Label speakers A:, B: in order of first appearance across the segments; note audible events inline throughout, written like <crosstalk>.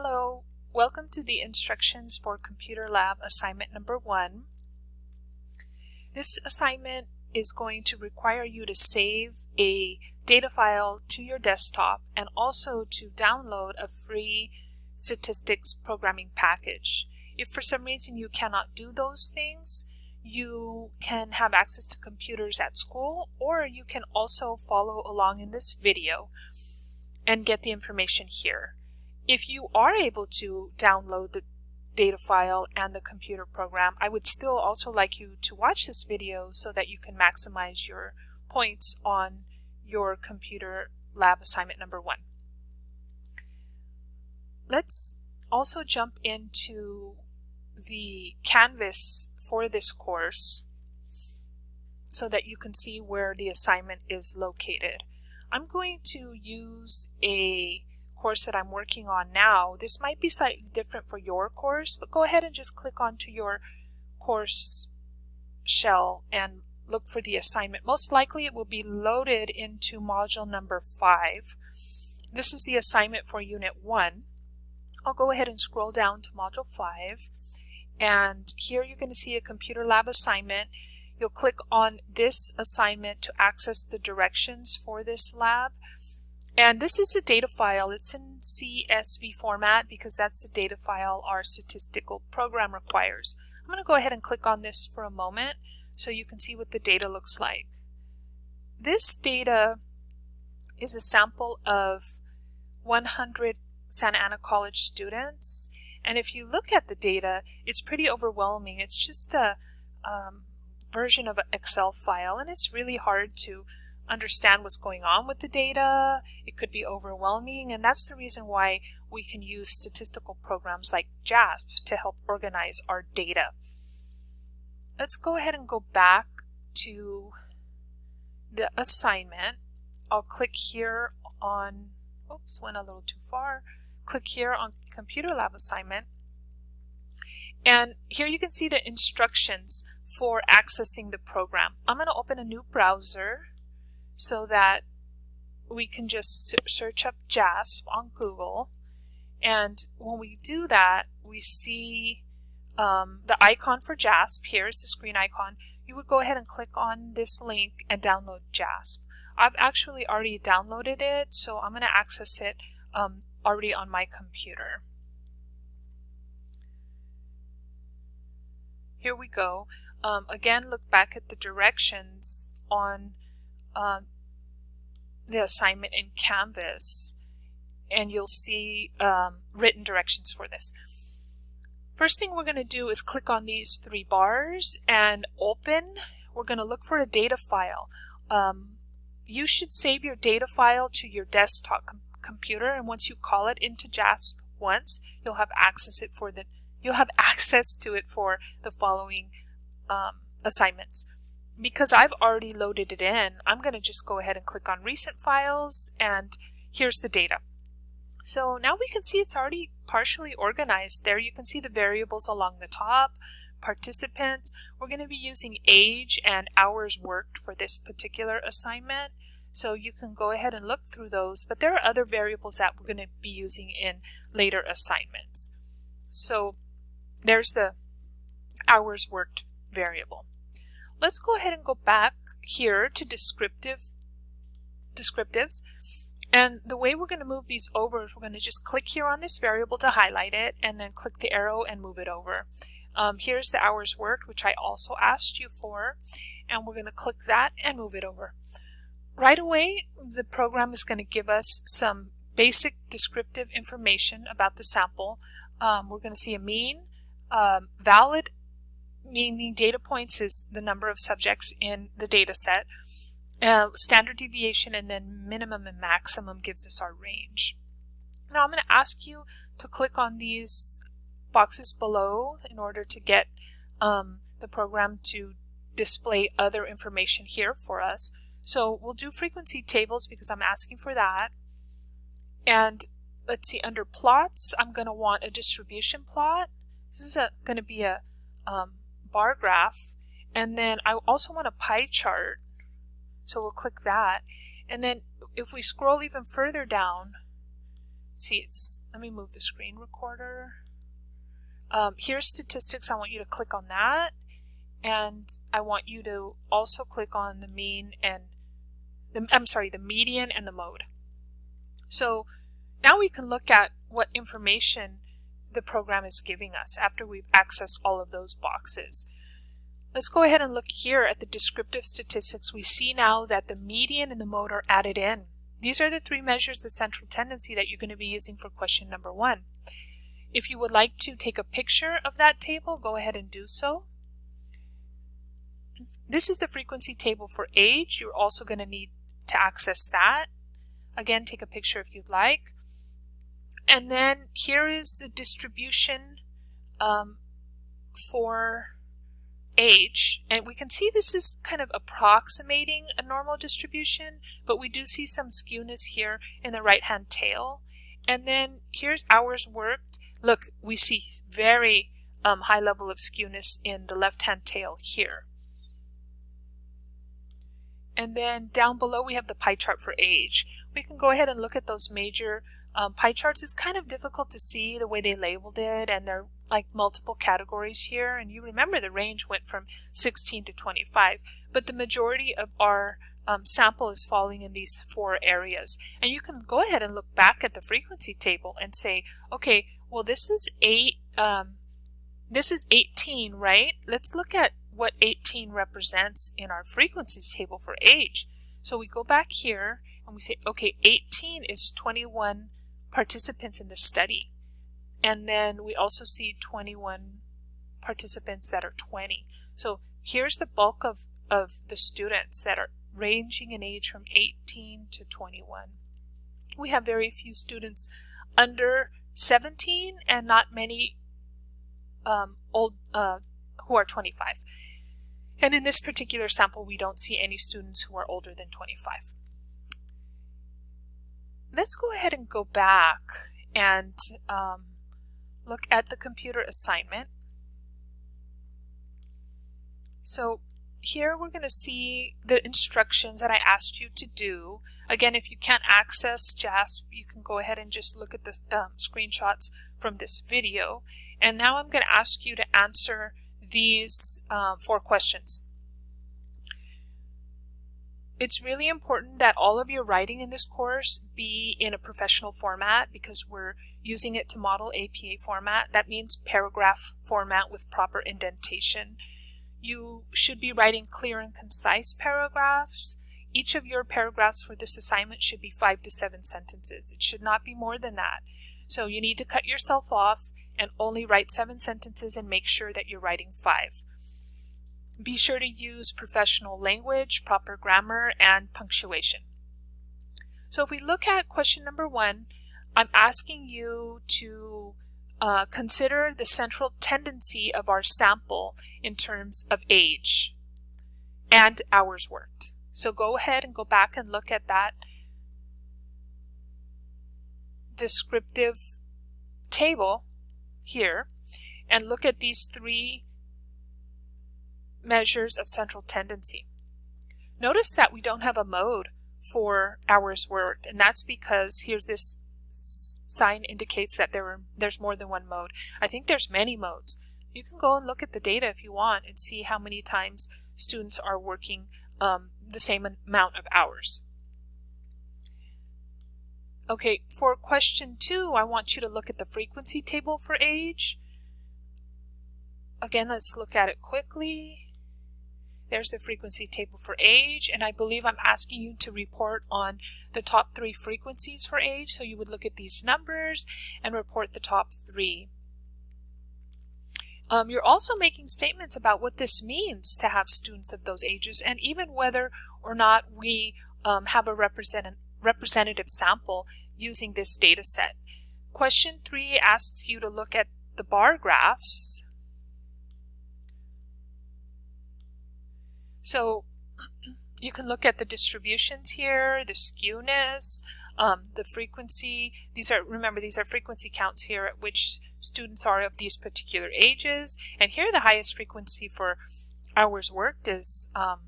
A: Hello, welcome to the instructions for Computer Lab assignment number one. This assignment is going to require you to save a data file to your desktop and also to download a free statistics programming package. If for some reason you cannot do those things, you can have access to computers at school or you can also follow along in this video and get the information here. If you are able to download the data file and the computer program, I would still also like you to watch this video so that you can maximize your points on your computer lab assignment number one. Let's also jump into the Canvas for this course so that you can see where the assignment is located. I'm going to use a course that I'm working on now. This might be slightly different for your course, but go ahead and just click onto your course shell and look for the assignment. Most likely it will be loaded into module number 5. This is the assignment for unit 1. I'll go ahead and scroll down to module 5 and here you're going to see a computer lab assignment. You'll click on this assignment to access the directions for this lab and this is a data file. It's in CSV format because that's the data file our statistical program requires. I'm going to go ahead and click on this for a moment so you can see what the data looks like. This data is a sample of 100 Santa Ana College students. And if you look at the data, it's pretty overwhelming. It's just a um, version of an Excel file, and it's really hard to understand what's going on with the data. It could be overwhelming, and that's the reason why we can use statistical programs like JASP to help organize our data. Let's go ahead and go back to the assignment. I'll click here on, oops, went a little too far. Click here on Computer Lab assignment. And here you can see the instructions for accessing the program. I'm going to open a new browser so that we can just search up JASP on Google. And when we do that, we see um, the icon for JASP. Here's the screen icon. You would go ahead and click on this link and download JASP. I've actually already downloaded it, so I'm going to access it um, already on my computer. Here we go. Um, again, look back at the directions on uh, the assignment in Canvas and you'll see um, written directions for this. First thing we're going to do is click on these three bars and open. We're going to look for a data file. Um, you should save your data file to your desktop com computer and once you call it into JASP once, you'll have access it for the you'll have <laughs> access to it for the following um, assignments because I've already loaded it in, I'm going to just go ahead and click on recent files and here's the data. So now we can see it's already partially organized. There you can see the variables along the top, participants. We're going to be using age and hours worked for this particular assignment. So you can go ahead and look through those, but there are other variables that we're going to be using in later assignments. So there's the hours worked variable. Let's go ahead and go back here to descriptive descriptives. And the way we're going to move these over is we're going to just click here on this variable to highlight it and then click the arrow and move it over. Um, here's the hours worked, which I also asked you for, and we're going to click that and move it over. Right away, the program is going to give us some basic descriptive information about the sample. Um, we're going to see a mean, um, valid meaning data points is the number of subjects in the data set. Uh, standard deviation and then minimum and maximum gives us our range. Now I'm going to ask you to click on these boxes below in order to get um, the program to display other information here for us. So we'll do frequency tables because I'm asking for that. And let's see, under plots, I'm going to want a distribution plot. This is going to be a um, bar graph. And then I also want a pie chart. So we'll click that. And then if we scroll even further down, see it's, let me move the screen recorder. Um, here's statistics, I want you to click on that. And I want you to also click on the mean and, the, I'm sorry, the median and the mode. So now we can look at what information the program is giving us after we've accessed all of those boxes. Let's go ahead and look here at the descriptive statistics. We see now that the median and the mode are added in. These are the three measures of central tendency that you're going to be using for question number one. If you would like to take a picture of that table, go ahead and do so. This is the frequency table for age. You're also going to need to access that. Again, take a picture if you'd like. And then here is the distribution um, for age. And we can see this is kind of approximating a normal distribution, but we do see some skewness here in the right-hand tail. And then here's hours worked. Look, we see very um, high level of skewness in the left-hand tail here. And then down below we have the pie chart for age. We can go ahead and look at those major um, pie charts. is kind of difficult to see the way they labeled it and they're like multiple categories here. And you remember the range went from 16 to 25, but the majority of our um, sample is falling in these four areas. And you can go ahead and look back at the frequency table and say, okay, well this is eight, um, this is 18, right? Let's look at what 18 represents in our frequencies table for age. So we go back here and we say, okay, 18 is 21 participants in the study. And then we also see 21 participants that are 20. So here's the bulk of, of the students that are ranging in age from 18 to 21. We have very few students under 17 and not many um, old uh, who are 25. And in this particular sample, we don't see any students who are older than 25. Let's go ahead and go back and um, look at the computer assignment. So here we're going to see the instructions that I asked you to do. Again, if you can't access JASP, you can go ahead and just look at the um, screenshots from this video. And now I'm going to ask you to answer these um, four questions. It's really important that all of your writing in this course be in a professional format because we're using it to model APA format. That means paragraph format with proper indentation. You should be writing clear and concise paragraphs. Each of your paragraphs for this assignment should be five to seven sentences. It should not be more than that. So you need to cut yourself off and only write seven sentences and make sure that you're writing five. Be sure to use professional language, proper grammar, and punctuation. So if we look at question number one, I'm asking you to uh, consider the central tendency of our sample in terms of age and hours worked. So go ahead and go back and look at that descriptive table here and look at these three measures of central tendency. Notice that we don't have a mode for hours worked, and that's because here's this sign indicates that there are, there's more than one mode. I think there's many modes. You can go and look at the data if you want and see how many times students are working um, the same amount of hours. Okay, for question two, I want you to look at the frequency table for age. Again, let's look at it quickly. There's the frequency table for age, and I believe I'm asking you to report on the top three frequencies for age. So you would look at these numbers and report the top three. Um, you're also making statements about what this means to have students of those ages and even whether or not we um, have a represent representative sample using this data set. Question three asks you to look at the bar graphs So <clears throat> you can look at the distributions here, the skewness, um, the frequency. These are, remember, these are frequency counts here at which students are of these particular ages. And here the highest frequency for hours worked is um,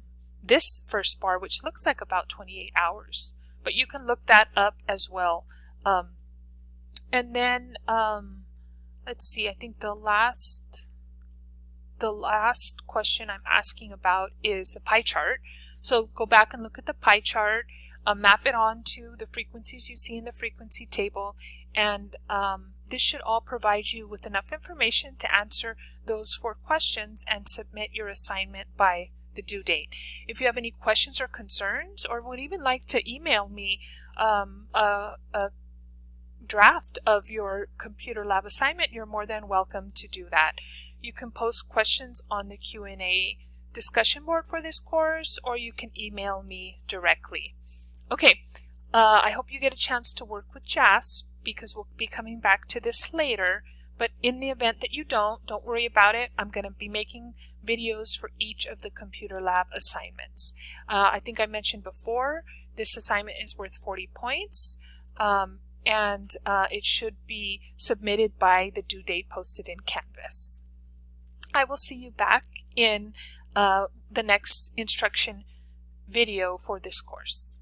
A: this first bar, which looks like about 28 hours. But you can look that up as well um, and then um, let's see, I think the last the last question I'm asking about is a pie chart. So go back and look at the pie chart, uh, map it onto the frequencies you see in the frequency table, and um, this should all provide you with enough information to answer those four questions and submit your assignment by the due date. If you have any questions or concerns or would even like to email me um, a, a draft of your computer lab assignment, you're more than welcome to do that. You can post questions on the Q&A discussion board for this course or you can email me directly. Okay, uh, I hope you get a chance to work with JASP because we'll be coming back to this later. But in the event that you don't, don't worry about it. I'm going to be making videos for each of the computer lab assignments. Uh, I think I mentioned before, this assignment is worth 40 points. Um, and uh, it should be submitted by the due date posted in Canvas. I will see you back in uh, the next instruction video for this course.